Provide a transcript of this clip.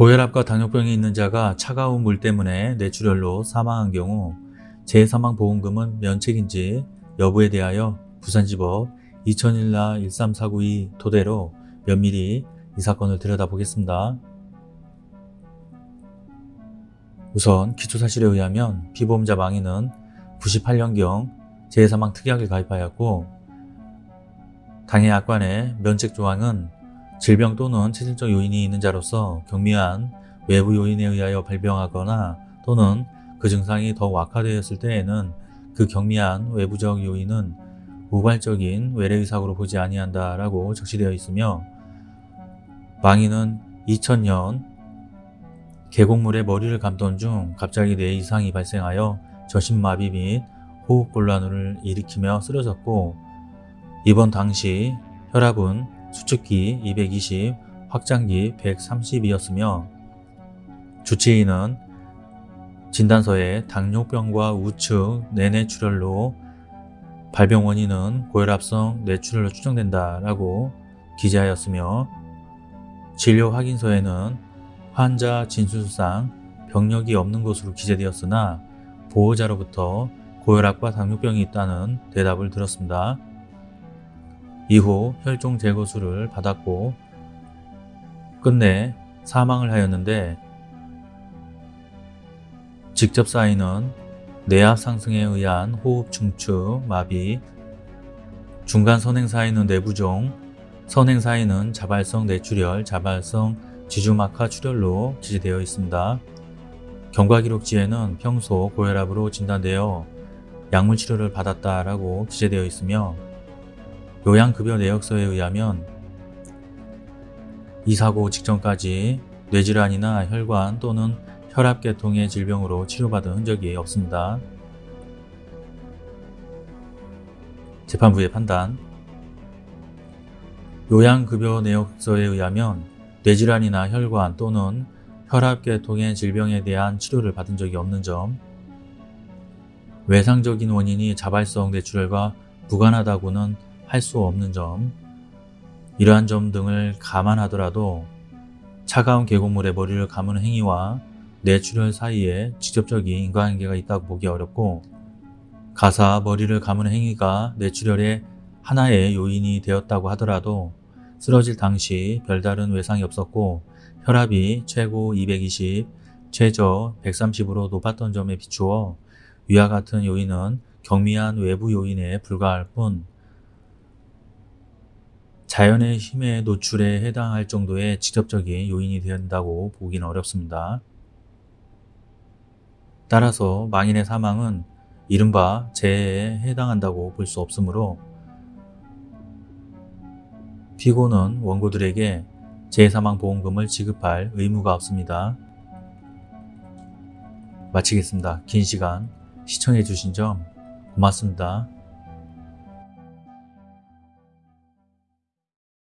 고혈압과 당뇨병이 있는 자가 차가운 물 때문에 뇌출혈로 사망한 경우 재사망보험금은 면책인지 여부에 대하여 부산지법 2001라 13492 토대로 면밀히 이 사건을 들여다보겠습니다. 우선 기초사실에 의하면 피보험자 망인은 98년경 재사망 특약을 가입하였고 당해 약관의 면책 조항은 질병 또는 체질적 요인이 있는 자로서 경미한 외부 요인에 의하여 발병하거나 또는 그 증상이 더욱 악화되었을 때에는 그 경미한 외부적 요인은 우발적인 외래의사고로 보지 아니한다 라고 적시되어 있으며 망인은 2000년 계곡물에 머리를 감던 중 갑자기 뇌 이상이 발생하여 저심마비 및 호흡곤란을 일으키며 쓰러졌고 입원 당시 혈압은 수축기 220, 확장기 130이었으며 주치의는 진단서에 당뇨병과 우측 내뇌출혈로 발병 원인은 고혈압성 뇌출혈로 추정된다 라고 기재하였으며 진료 확인서에는 환자 진술상 병력이 없는 것으로 기재되었으나 보호자로부터 고혈압과 당뇨병이 있다는 대답을 들었습니다. 이후 혈종 제거술을 받았고 끝내 사망을 하였는데 직접 사인은 뇌압 상승에 의한 호흡 중추, 마비, 중간 선행 사이는 내부종, 선행 사이는 자발성 뇌출혈, 자발성 지주막하 출혈로 기재되어 있습니다. 경과기록지에는 평소 고혈압으로 진단되어 약물 치료를 받았다라고 기재되어 있으며 요양급여 내역서에 의하면 이 사고 직전까지 뇌질환이나 혈관 또는 혈압계통의 질병으로 치료받은 흔적이 없습니다. 재판부의 판단 요양급여 내역서에 의하면 뇌질환이나 혈관 또는 혈압계통의 질병에 대한 치료를 받은 적이 없는 점 외상적인 원인이 자발성 뇌출혈과 무관하다고는 할 수 없는 점 이러한 점 등을 감안하더라도 차가운 계곡물에 머리를 감은 행위와 뇌출혈 사이에 직접적인 인과관계가 있다고 보기 어렵고 가사 머리를 감은 행위가 뇌출혈의 하나의 요인이 되었다고 하더라도 쓰러질 당시 별다른 외상이 없었고 혈압이 최고 220, 최저 130으로 높았던 점에 비추어 위와 같은 요인은 경미한 외부 요인에 불과할 뿐 자연의 힘의 노출에 해당할 정도의 직접적인 요인이 된다고 보기는 어렵습니다. 따라서 망인의 사망은 이른바 재해에 해당한다고 볼 수 없으므로 피고는 원고들에게 재해사망보험금을 지급할 의무가 없습니다. 마치겠습니다. 긴 시간 시청해 주신 점 고맙습니다.